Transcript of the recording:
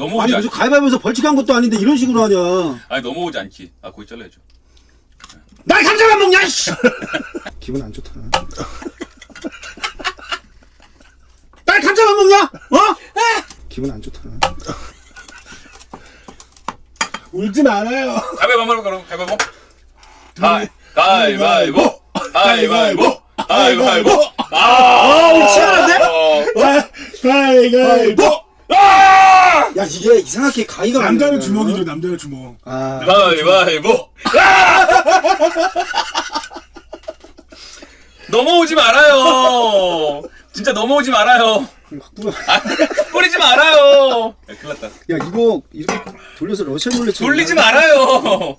넘어오지 아니. 무슨 가위바위보에서 벌칙한 것도 아닌데 이런 식으로 하냐 아니 넘어오지 않기. 아 거기 잘라야죠. 날 감자만 먹냐 씨 기분 안 좋다 날 감자만 먹냐 어? 기분 안 좋다 울지 말아요. 가위바위보 한번 해볼까 그럼 가위바위보. 가위 가위바위보. 가위바위보. 가위바위보. 아 치열한데? 어. 가위가위보. 야 이게 이상하게 가위가 남자는. 주먹이죠. 남자는 주먹. 아 가위바위보. 넘어오지 말아요. 진짜 넘어오지 말아요. 확. 아, 뿌리지 말아요. 야, 큰일 났다. 야 이거 이렇게 돌려서 러시안 룰렛 돌리지 말아요.